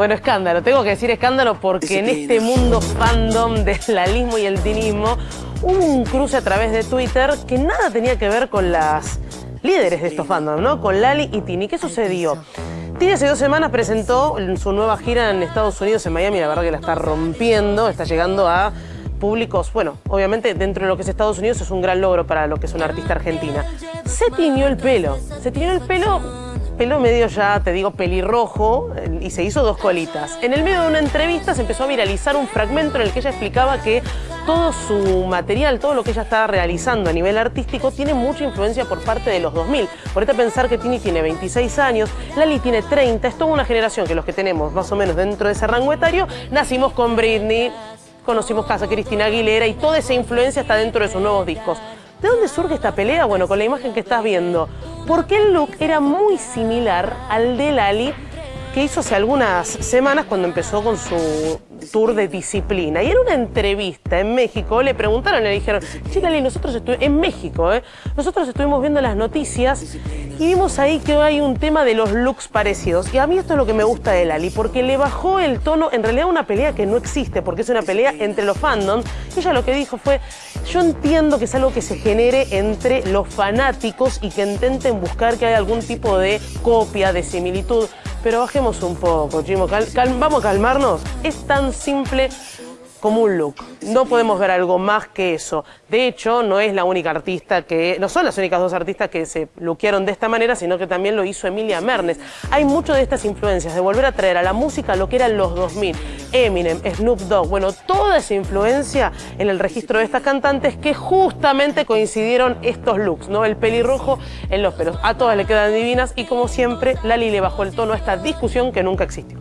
Bueno, escándalo, tengo que decir escándalo porque en este mundo fandom del lalismo y el tinismo hubo un cruce a través de Twitter que nada tenía que ver con las líderes de estos fandoms, ¿no? Con Lali y Tini. ¿Qué sucedió? Tini hace dos semanas presentó su nueva gira en Estados Unidos, en Miami, la verdad que la está rompiendo, está llegando a públicos, bueno, obviamente dentro de lo que es Estados Unidos es un gran logro para lo que es una artista argentina. Se tiñó el pelo, se tiñó el pelo pelo medio ya, te digo, pelirrojo y se hizo dos colitas. En el medio de una entrevista se empezó a viralizar un fragmento en el que ella explicaba que todo su material, todo lo que ella estaba realizando a nivel artístico tiene mucha influencia por parte de los 2000. Por este pensar que Tini tiene 26 años, Lali tiene 30, es toda una generación que los que tenemos más o menos dentro de ese rango etario, nacimos con Britney, conocimos casa Cristina Aguilera y toda esa influencia está dentro de sus nuevos discos. ¿De dónde surge esta pelea? Bueno, con la imagen que estás viendo. Porque el look era muy similar al de Lali que hizo hace algunas semanas cuando empezó con su tour de disciplina. Y en una entrevista en México le preguntaron, le dijeron, Lali, nosotros estuvimos, en México, ¿eh? nosotros estuvimos viendo las noticias y vimos ahí que hay un tema de los looks parecidos. Y a mí esto es lo que me gusta de Lali, porque le bajó el tono, en realidad una pelea que no existe, porque es una pelea entre los fandoms. Ella lo que dijo fue, yo entiendo que es algo que se genere entre los fanáticos y que intenten buscar que haya algún tipo de copia, de similitud. Pero bajemos un poco, Chimo. vamos a calmarnos. Es tan simple como un look. No podemos ver algo más que eso. De hecho, no es la única artista que... No son las únicas dos artistas que se lookearon de esta manera, sino que también lo hizo Emilia Mernes. Hay mucho de estas influencias, de volver a traer a la música lo que eran los 2000. Eminem, Snoop Dogg, bueno, toda esa influencia en el registro de estas cantantes que justamente coincidieron estos looks, ¿no? El pelirrojo en los pelos. A todas le quedan divinas y como siempre, Lali le bajó el tono a esta discusión que nunca existió.